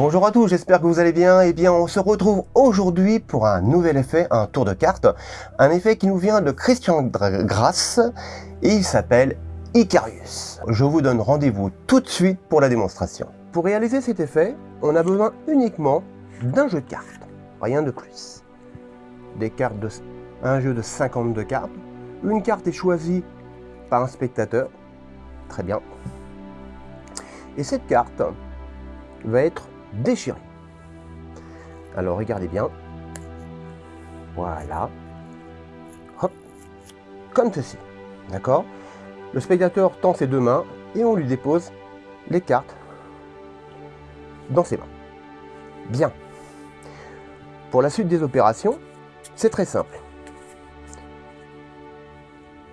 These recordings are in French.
Bonjour à tous, j'espère que vous allez bien. Eh bien, on se retrouve aujourd'hui pour un nouvel effet, un tour de carte. Un effet qui nous vient de Christian Grasse et il s'appelle Icarius. Je vous donne rendez-vous tout de suite pour la démonstration. Pour réaliser cet effet, on a besoin uniquement d'un jeu de cartes, rien de plus. Des cartes de un jeu de 52 cartes. Une carte est choisie par un spectateur. Très bien. Et cette carte va être déchirée. Alors regardez bien. Voilà. Hop. Comme ceci. D'accord? Le spectateur tend ses deux mains et on lui dépose les cartes dans ses mains. Bien. Pour la suite des opérations, c'est très simple.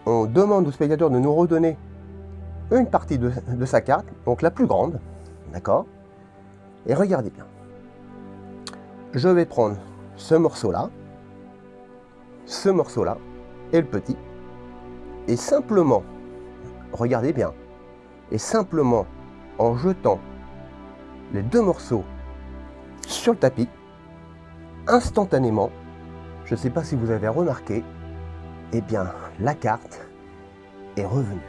On demande au spectateur de nous redonner une partie de, de sa carte, donc la plus grande, d'accord? Et regardez bien. Je vais prendre ce morceau-là, ce morceau-là, et le petit, et simplement, regardez bien, et simplement en jetant les deux morceaux sur le tapis, instantanément, je ne sais pas si vous avez remarqué, eh bien, la carte est revenue.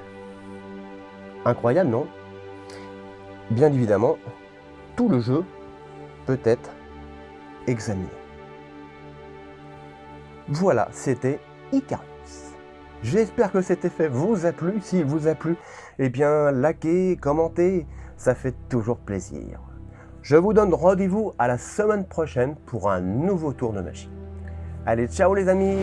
Incroyable, non? Bien évidemment, tout le jeu peut être examiné. Voilà, c'était Icarus. J'espère que cet effet vous a plu. S'il vous a plu, eh bien, likez, commentez, ça fait toujours plaisir. Je vous donne rendez-vous à la semaine prochaine pour un nouveau tour de magie. Allez, ciao les amis